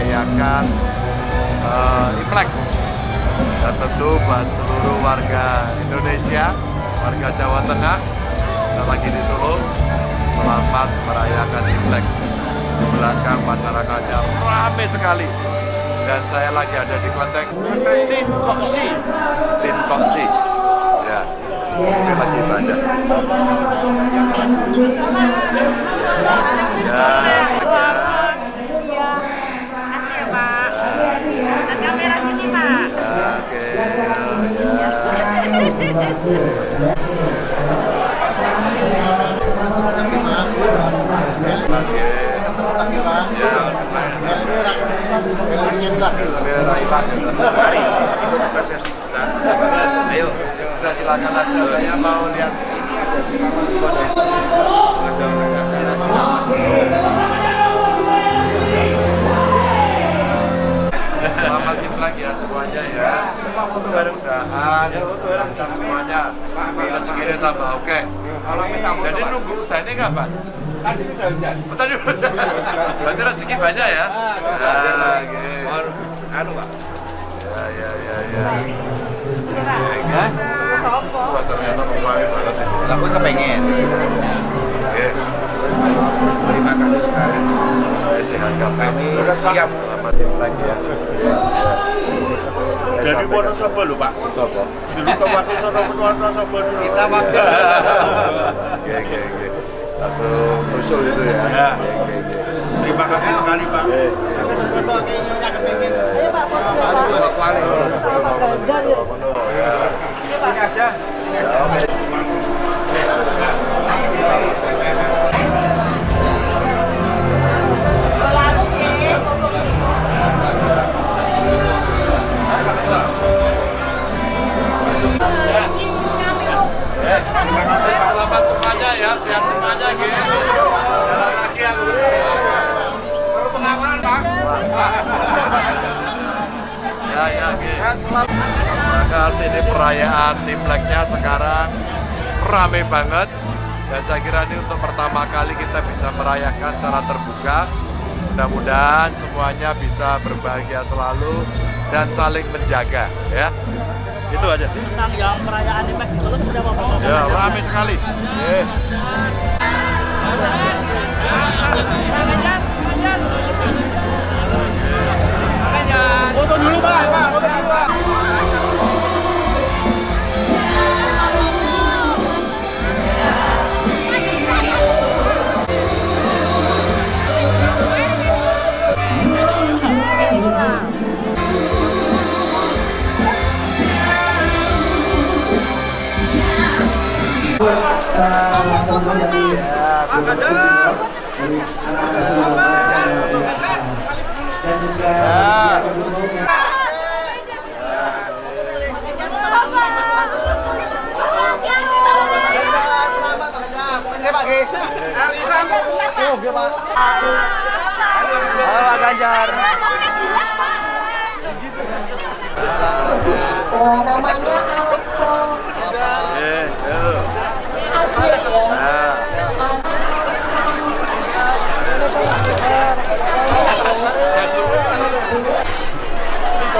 merayakan uh, Imlek. Dan tentu buat seluruh warga Indonesia warga Jawa Tengah saya lagi di Solo selamat merayakan Imlek. Di belakang masyarakatnya ramai sekali. Dan saya lagi ada di kelenteng Tin Koksi Tin Koksi ya ini lagi ibadah. Ya Ayo, sudah silakan aja. Mau lihat hujannya kapan? Tadi udah hujan. Oh, tadi hujan. Berarti rezeki banyak ya? Ah, Ya, oke. Anu pak. Ya, ya, ya, ya. Oke, Wah, ternyata kemarin banget ini. Aku kepengen. Oke. Terima kasih sekali. Saya sehat. Kami siap. Selamat Imlek ya. Dari Wonosobo lho Pak. Sopo? Dulu ke waktu sono Wonosobo dulu. Kita waktu. Oke, oke, oke. Satu usul itu ya. Ya. Terima kasih sekali Pak. Foto kayaknya kepengen. Pak Wali. Ini aja. Ini aja. Selamat semuanya ya, sehat semuanya Maka sini perayaan Imleknya sekarang rame banget dan saya kira ini untuk pertama kali kita bisa merayakan secara terbuka. Mudah-mudahan semuanya bisa berbahagia selalu dan saling menjaga ya. Itu aja. tentang yang perayaan Imlek Solo sudah apa? Ya, rame sekali. Eh. Oh, namanya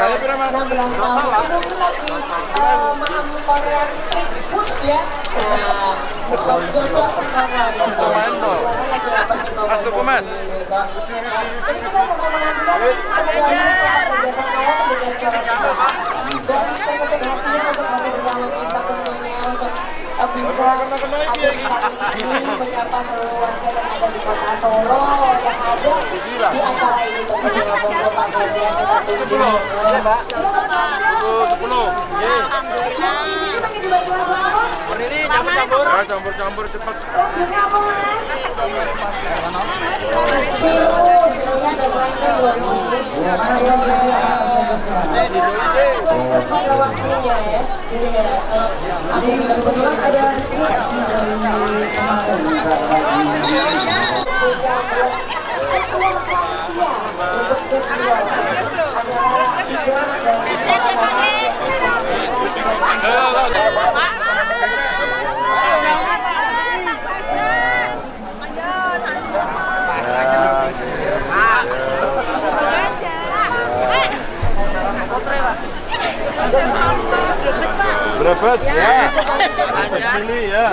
Kali berapa? 16 tahun. Mungkin lagi eh, maaf Korea street food ya. Nah, Mas tuku mas. jadi kita sama dan untuk berada bersama kita tentunya untuk uh, bisa ini menyapa seluruh warga yang ada di kota Solo yang ada di acara ini tentunya kita ya Mbak Sepuluh. Alhamdulillah pakai dibantu apa? Ini campur-campur. Ya, campur-campur kebetulan ada spesial buat untuk dan Brebes ya. Brebes mili ya.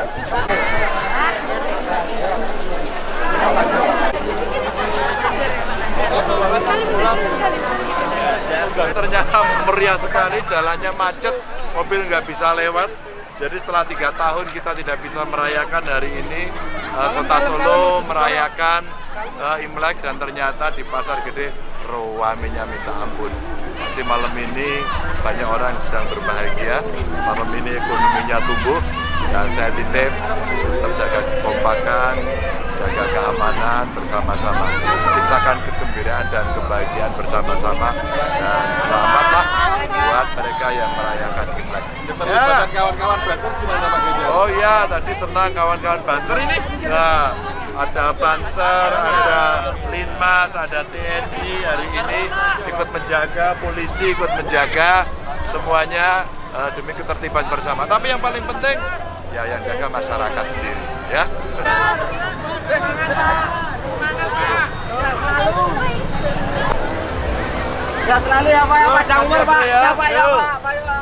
Ternyata meriah sekali, jalannya macet, mobil nggak bisa lewat. Jadi setelah tiga tahun kita tidak bisa merayakan hari ini, eh, Kota Solo merayakan eh, Imlek dan ternyata di Pasar Gede rawamenya minta ampun. Pasti malam ini banyak orang sedang berbahagia, malam ini ekonominya tumbuh dan saya titip tetap jaga kekompakan, jaga keamanan bersama-sama, ciptakan kegembiraan dan kebahagiaan bersama-sama dan selamatlah buat mereka yang merayakan Imlek. Ya. kawan-kawan Banser gimana Pak Ganjar? Oh iya, tadi senang kawan-kawan Banser ini. Nah, ada Banser, ada Linmas, ada TNI hari ini ikut menjaga, polisi ikut menjaga, semuanya eh, demi ketertiban bersama. Tapi yang paling penting ya yang jaga masyarakat sendiri, ya. Ya selalu ya Pak, ya Pak. Jangan umur Pak. Ya, Ya Pak, ya. Pak. Pak, ya Pak.